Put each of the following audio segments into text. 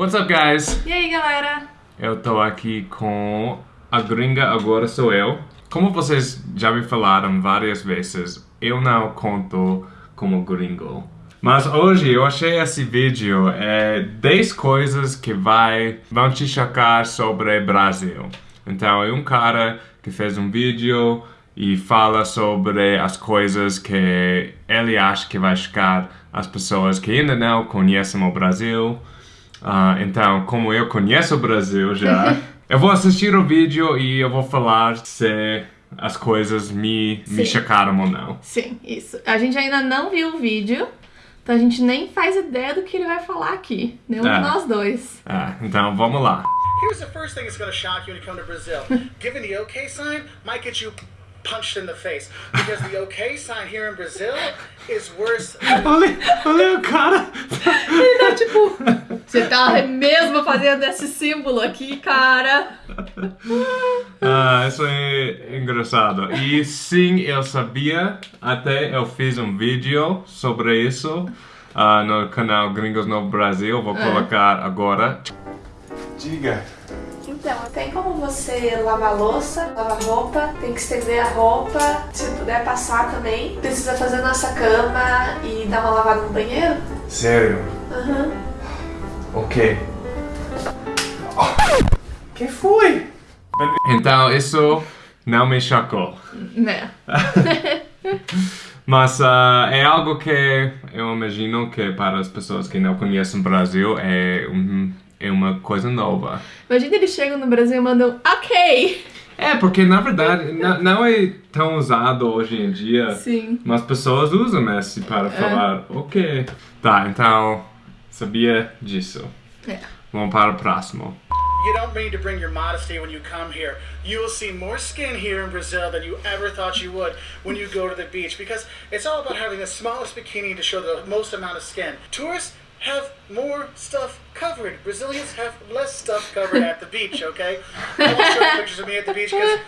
What's up, guys? E aí, galera? Eu tô aqui com a gringa, agora sou eu. Como vocês já me falaram várias vezes, eu não conto como gringo. Mas hoje eu achei esse vídeo é 10 coisas que vai, vão te chocar sobre Brasil. Então é um cara que fez um vídeo e fala sobre as coisas que ele acha que vai chocar as pessoas que ainda não conhecem o Brasil. Ah, então, como eu conheço o Brasil já, eu vou assistir o vídeo e eu vou falar se as coisas me, me Sim. chocaram ou não. Sim, isso. A gente ainda não viu o vídeo, então a gente nem faz ideia do que ele vai falar aqui. Nenhum É. de nós dois. Ah, então, vamos lá. Here's the first thing that's going to shock you when you come to Brazil. Giving the OK sign might get you punched in the face because the OK sign here in Brazil is worse than Olha, olha o cara. Ele tá tipo, você tá mesmo fazendo esse símbolo aqui, cara? Ah, isso é engraçado. E sim, eu sabia, até eu fiz um vídeo sobre isso ah, no canal Gringos no Brasil. Vou colocar agora. Diga. Então, tem como você lavar louça, lavar roupa, tem que estender a roupa, se puder passar também. Precisa fazer nossa cama e dar uma lavada no banheiro? Sério? Aham. Ok. que foi? Então, isso não me chocou. Né. Mas ah, é algo que eu imagino que para as pessoas que não conhecem o Brasil é, um- é uma coisa nova. Imagina eles chegam no Brasil e mandam, ok! É, porque na verdade não, não é tão usado hoje em dia. Sim. Mas pessoas usam esse para falar, ok. Tá, então, sabia disso. É. Vamos para o próximo. You don't need to bring your modesty when you come here. You will see more skin here in Brazil than you ever thought you would when you go to the beach because it's all about having the smallest bikini to show the most amount of skin. Tourists have more stuff covered. Brazilians have less stuff covered at the beach, okay? I won't show you pictures of me at the beach because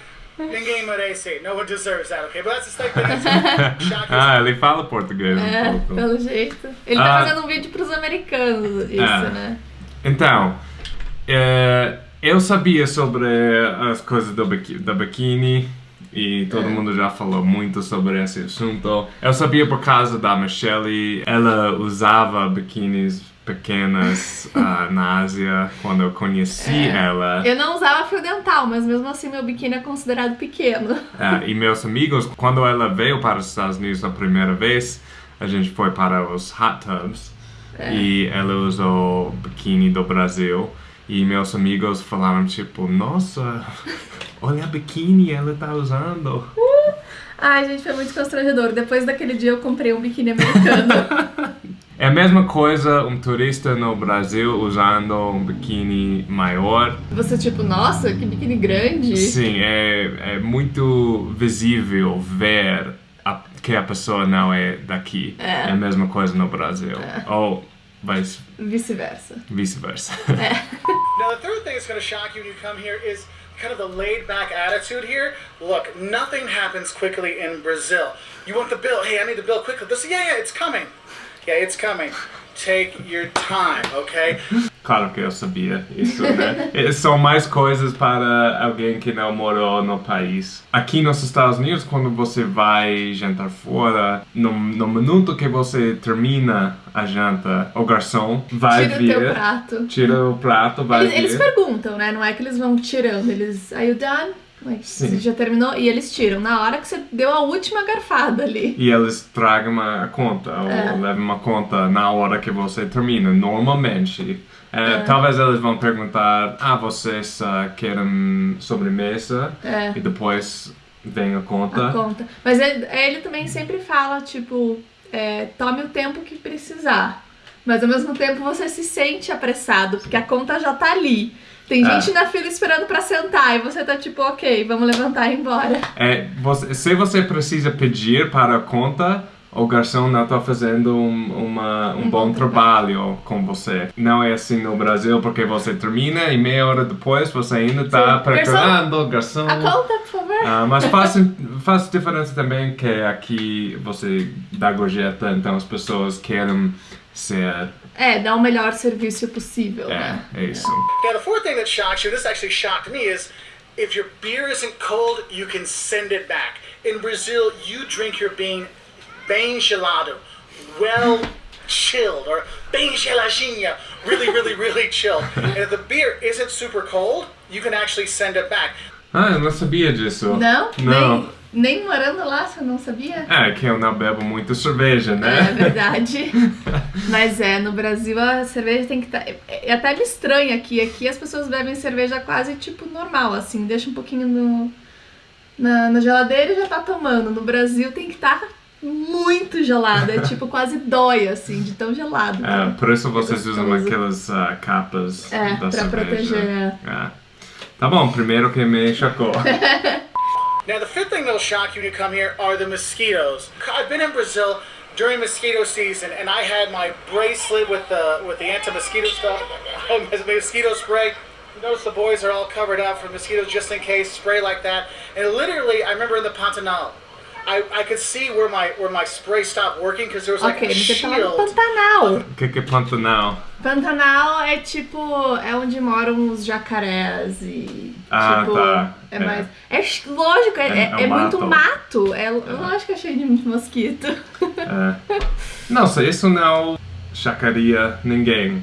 ninguém merece. No one deserves that, okay? But that's that's shocking. Ah, ele fala português É, um pouco. pelo jeito. Ele tá Ah. fazendo um vídeo pros americanos, isso, É. né? Então, é, eu sabia sobre as coisas do da biquíni e todo mundo já falou muito sobre esse assunto. Eu sabia por causa da Michelle, ela usava biquínis pequenas ah, na Ásia quando eu conheci ela. Eu não usava fio dental, mas mesmo assim meu biquíni é considerado pequeno. Ah, e meus amigos, quando ela veio para os Estados Unidos a primeira vez, a gente foi para os hot tubs e ela usou o biquíni do Brasil. E meus amigos falaram tipo, nossa, olha a biquíni ela tá usando. Ai, gente, foi muito constrangedor. Depois daquele dia eu comprei um biquíni americano. É a mesma coisa um turista no Brasil usando um biquíni maior. Você, tipo, nossa, que biquíni grande. Sim, é, é muito visível ver a- que a pessoa não é daqui. É. a mesma coisa no Brasil. Ou vice- Vice-versa. vice-versa. Now, the third thing that's going to shock you when you come here is kind of the laid back attitude here. Look, nothing happens quickly in Brazil. You want the bill? Hey, I need the bill quickly. This, yeah, yeah, it's coming. Yeah, it's coming. Take your time, okay? Claro que eu sabia isso, né? São mais coisas para alguém que não morou no país. Aqui nos Estados Unidos, quando você vai jantar fora, no, no minuto que você termina a janta, o garçom vai Tira o vir, teu prato. tira o prato, vai Eles, eles vir. perguntam, né? Não é que eles vão tirando. Eles. Are you done? Sim. Você já terminou? E eles tiram. Na hora que você deu a última garfada ali. E eles tragam a conta, ou É. levam uma conta na hora que você termina, normalmente. É, Talvez eles vão perguntar, ah, vocês ah, querem sobremesa? É. E depois vem a conta. A conta. Mas ele, ele também sempre fala, tipo, é, tome o tempo que precisar. Mas ao mesmo tempo você se sente apressado, porque a conta já tá ali. Tem É. gente na fila esperando pra sentar e você tá tipo, ok, vamos levantar e ir embora. É, você- se você precisa pedir para a conta, o garçom não está fazendo um, uma- um, Um bom bom trabalho com você. Não é assim no Brasil, porque você termina e meia hora depois você ainda está procurando, garçom. A conta, por favor. Ah, mas faz, faz diferença também que aqui você dá gorjeta, então as pessoas querem ser É, dar o melhor serviço possível, né? É, é isso. Now, the fourth thing that shocks you, this actually shocked me, is if your beer isn't cold, you can send it back. In Brazil, you drink your bean bem gelado, well chilled, or bem geladinha, really, really, really chilled. and if the beer isn't super cold, you can actually send it back. Ah, eu não sabia disso. Não? Não. Nem, nem morando lá, você não sabia? É, que eu não bebo muito cerveja, É né? verdade. Mas é, no Brasil a cerveja tem que estar. É até me estranha aqui. Aqui as pessoas bebem cerveja quase tipo normal, assim, deixa um pouquinho no, na, na geladeira e já tá tomando. No Brasil tem que estar muito gelado. É tipo quase dói, assim, de tão gelado. que É, por isso vocês É usam aquelas ah, capas É, da pra cerveja. proteger, é. É. Tá bom, primeiro que me chocou. Now, the fifth thing that'll shock you when you come here are the mosquitoes. I've been in Brazil during mosquito season, and I had my bracelet with the with the anti-mosquito stuff, um, mosquito spray. Notice the boys are all covered up for mosquitoes just in case, spray like that. And literally, I remember in the Pantanal, I, I could see where my where my spray stopped working because there was like Ok, a você tá lá no shield. Pantanal. O que que Pantanal? Pantanal é tipo. É onde moram os jacarés e. Ah, tipo, tá. É, É. mais. É lógico, é, É- é, é é muito mato. mato. É, lógico que é cheio de muito mosquito. É. Nossa, isso não chacaria ninguém.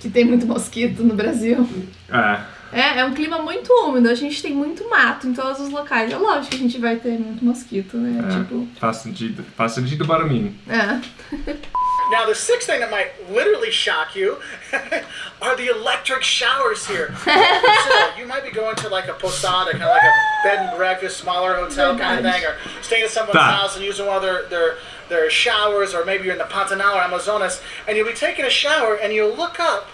que tem muito mosquito no Brasil. É. É, é um clima muito úmido, a gente tem muito mato em todos os locais. É lógico que a gente vai ter muito mosquito, né? é. Tipo. Faz sentido. Faz sentido para mim. É. Now, the sixth thing that might literally shock you are the electric showers here. so you might be going to like a posada, kind of like a bed and breakfast, smaller hotel kind of thing, or staying at someone's Tá. house and using one of their, their their showers, or maybe you're in the Pantanal or Amazonas, and you'll be taking a shower and you'll look up.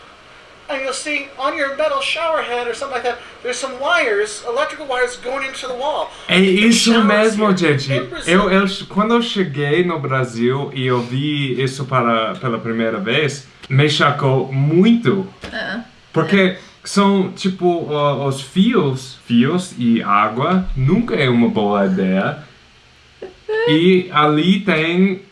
And you'll see on your metal shower head or something like that, there's some wires, electrical wires going into the wall. É isso mesmo, here gente. in Brazil. Eu, eu, quando eu cheguei no Brasil e eu vi isso para, pela primeira vez, me chocou muito. É. Porque são, tipo, ó, os fios, fios e água nunca é uma boa ideia. E ali tem.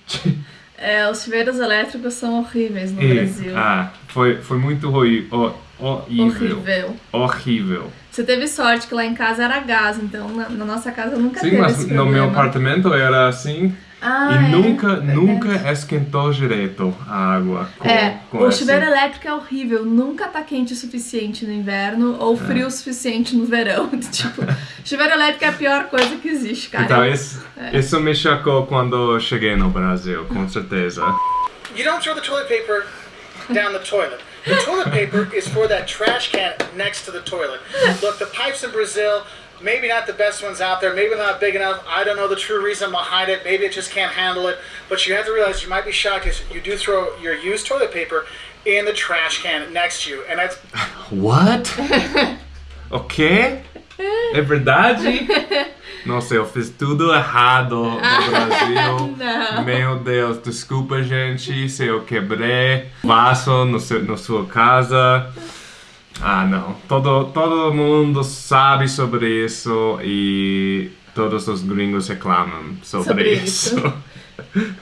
É, os chuveiros elétricos são horríveis no E- Brasil. ah, foi, foi muito ruim. Ho- horrível. Horrível. Horrível. Você teve sorte que lá em casa era gás, então na, na nossa casa nunca Sim, teve mas esse no meu problema. apartamento era assim. Ah, e é, nunca, verdade. nunca esquentou direito a água. Com, É, com o esse- chuveiro elétrico é horrível, nunca tá quente o suficiente no inverno É. ou frio o suficiente no verão. tipo, chuveiro elétrico é a pior coisa que existe, cara. Então, isso, É. isso me chocou quando eu cheguei no Brasil, com certeza. You don't throw the toilet paper down the toilet. The toilet paper is for that trash can next to the toilet. Look, the pipes in Brazil, maybe not the best ones out there, maybe not big enough. I don't know the true reason behind it. Maybe it just can't handle it. But you have to realize you might be shocked is you do throw your used toilet paper in the trash can next to you. And that's What? okay. É verdade? Nossa, eu fiz tudo errado no Brasil. Não. Meu Deus, desculpa, gente, se eu quebrei vaso no seu, na sua casa. Ah, não. Todo, todo mundo sabe sobre isso e todos os gringos reclamam sobre, Sobre isso. isso.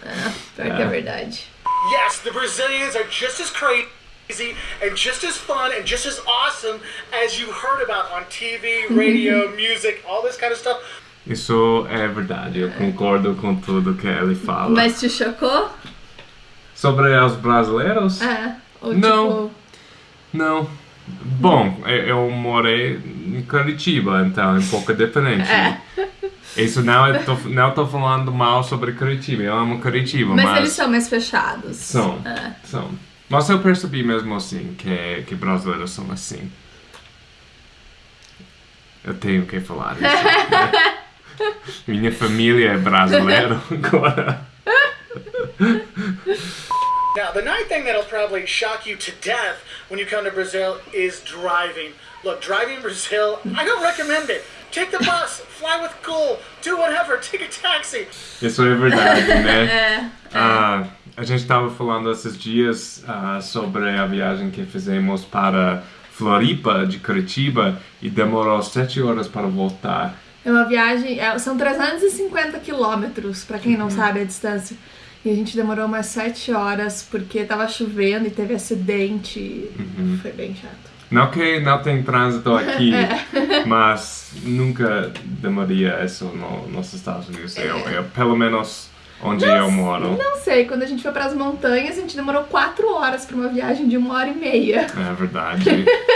Pior que é verdade. yes, the Brazilians are just as crazy and just as fun and just as awesome as you heard about on TV, radio, music, all this kind of stuff. Isso é verdade, eu concordo com tudo que ele fala. Mas te chocou? Sobre os brasileiros? É. Ou Não. tipo. Não. Bom, eu morei em Curitiba, então é um pouco diferente. É. Isso não é, tô, não tô falando mal sobre Curitiba, eu amo Curitiba, Mas, mas, eles são mais fechados. são, É. são. Mas eu percebi mesmo assim que, que brasileiros são assim. Eu tenho que falar isso. né? Minha família é brasileira agora. Now, the ninth thing that'll probably shock you to death when you come to Brazil is driving. Look, driving in Brazil, I don't recommend it. Take the bus, fly with cool, do whatever, take a taxi. Isso é verdade, né? É. Ah, a gente estava falando esses dias ah, sobre a viagem que fizemos para Floripa, de Curitiba, e demorou sete horas para voltar. É uma viagem, é, são 350 quilômetros, pra quem Uhum. não sabe a distância. E a gente demorou umas sete horas porque tava chovendo e teve acidente. Uhum. Foi bem chato. Não que não tem trânsito aqui, mas nunca demoraria isso no, nos Estados Unidos. Eu, eu, pelo menos onde eu moro. Não sei, quando a gente foi pras montanhas, a gente demorou quatro horas pra uma viagem de uma hora e meia. É verdade.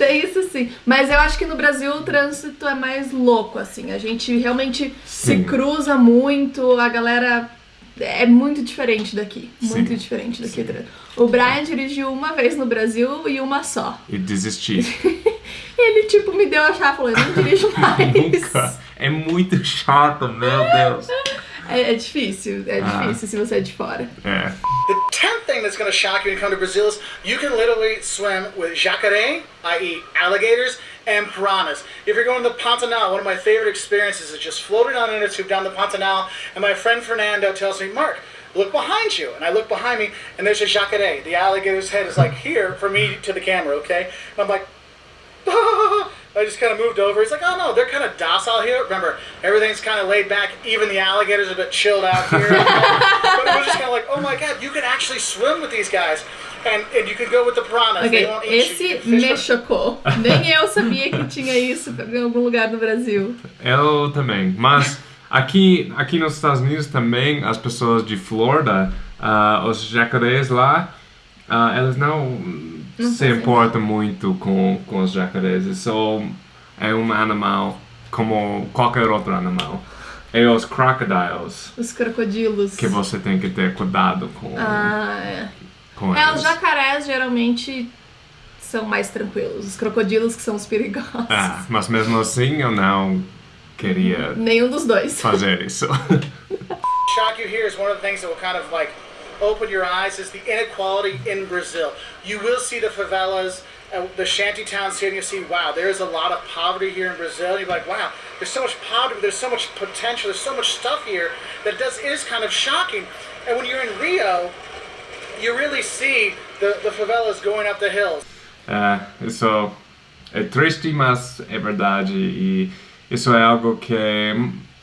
Tem isso sim. Mas eu acho que no Brasil o trânsito é mais louco, assim. A gente realmente se Sim. cruza muito, a galera é muito diferente daqui. Muito Sim. diferente daqui. O Brian dirigiu uma vez no Brasil e uma só. E desistir. Ele, tipo, me deu a chave e falou, eu não dirijo mais. Nunca. É muito chato, meu Deus. É, é difícil, é Ah. difícil se você é de fora. É. The tenth thing that's going to shock you when you come to Brazil is you can literally swim with jacaré, i.e., alligators, and piranhas. If you're going to the Pantanal, one of my favorite experiences is just floating on an inner tube down the Pantanal, and my friend Fernando tells me, Mark, look behind you. And I look behind me, and there's a jacaré. The alligator's head is like here for me to the camera, okay? And I'm like, I just kind of moved over. He's like, oh no, they're kind of docile here. Remember, everything's kind of laid back. Even the alligators are a bit chilled out here. but it was just kind of like, oh my god, you can actually swim with these guys. And, and you can go with the piranhas. They Ok, won't eat you. esse me chocou. Nem eu sabia que tinha isso em algum lugar no Brasil. Eu também. Mas aqui, aqui nos Estados Unidos também, as pessoas de Flórida, ah, os jacarés lá, ah, eles não, se fazem importam muito com, com os jacarés. É só é um animal como qualquer outro animal. É os crocodiles Os crocodilos. que você tem que ter cuidado com, Ah, é. com É, eles. os jacarés geralmente são mais tranquilos. Os crocodilos que são os perigosos. Ah, mas mesmo assim eu não queria Nenhum dos dois. fazer isso. shock you here is one of the things that will kind of like open your eyes is the inequality in Brazil. You will see the favelas, uh, the shanty towns here, and you see, wow, there is a lot of poverty here in Brazil. You're like, wow, there's so much poverty, there's so much potential, there's so much stuff here that does is kind of shocking. And when you're in Rio, you really see the, the favelas going up the hills. É, isso é triste, mas é verdade. E isso é algo que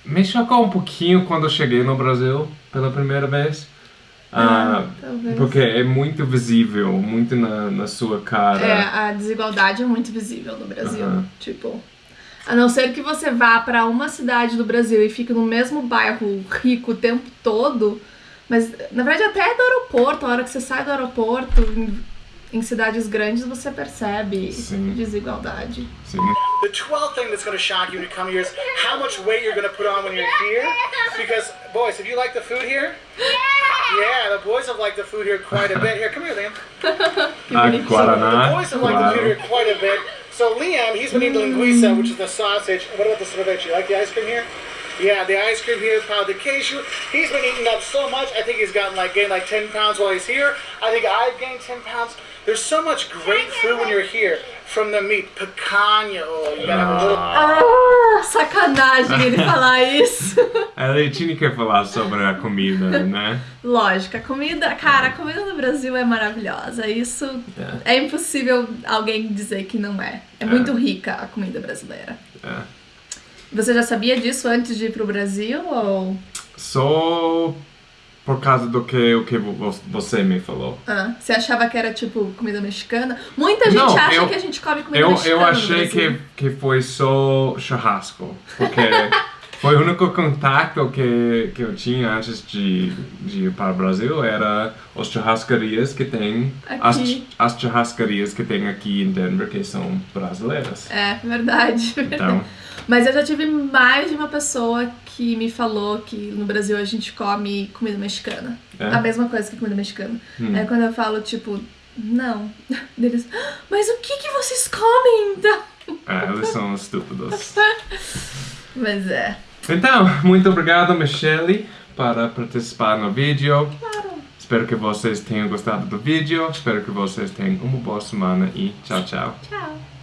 me chocou um pouquinho quando eu cheguei no Brasil pela primeira vez. Ah, talvez. porque é muito visível, muito na, na sua cara. É, a desigualdade é muito visível no Brasil. Aham. Tipo, a não ser que você vá pra uma cidade do Brasil e fique no mesmo bairro rico o tempo todo, mas na verdade até do aeroporto, a hora que você sai do aeroporto, em, em cidades grandes você percebe Sim. desigualdade. Sim. The 12th thing that's going to shock you when you come here is how much weight you're going to put on when you're here. Because, boys, if you like the food here, yeah, the boys have liked the food here quite a bit. Here, come here, Liam. Que Ah, bonitinho. Guaraná. The boys have liked the food here quite a bit. So Liam, he's been eating linguiça, which is the sausage. What about the sorvete? You like the ice cream here? Yeah, the ice cream here is pau de queijo. He's been eating up so much. I think he's gotten like gained like 10 pounds while he's here. I think I've gained 10 pounds. There's so much great food when you're here. From the meat, picanha. Oh, you gotta have a little. Ah, sacanagem ele falar isso. Ele tinha que falar sobre a comida, né? Lógico, a comida, cara, a comida no Brasil é maravilhosa. Isso é, impossível alguém dizer que não é. É muito rica a comida brasileira. É. Você já sabia disso antes de ir pro Brasil ou Só por causa do que, o que vo- você me falou. ah, você achava que era tipo comida mexicana? Muita gente Não, acha eu- que a gente come comida Eu, mexicana. eu achei que, que foi só churrasco, porque foi o único contato que, que eu tinha antes de, de ir para o Brasil, era as churrascarias que tem, as, Aqui. as churrascarias que tem aqui em Denver, que são brasileiras. É, verdade. Então, Mas eu já tive mais de uma pessoa que me falou que no Brasil a gente come comida mexicana. É? A mesma coisa que comida mexicana. Hum. Aí quando eu falo, tipo, não. Eles, "Ah, mas o que que vocês comem então? é, eles são estúpidos. Mas é. Então, muito obrigado, Michelle, para participar no vídeo. Espero que vocês tenham gostado do vídeo. Espero que vocês tenham uma boa semana e tchau, tchau. Tchau.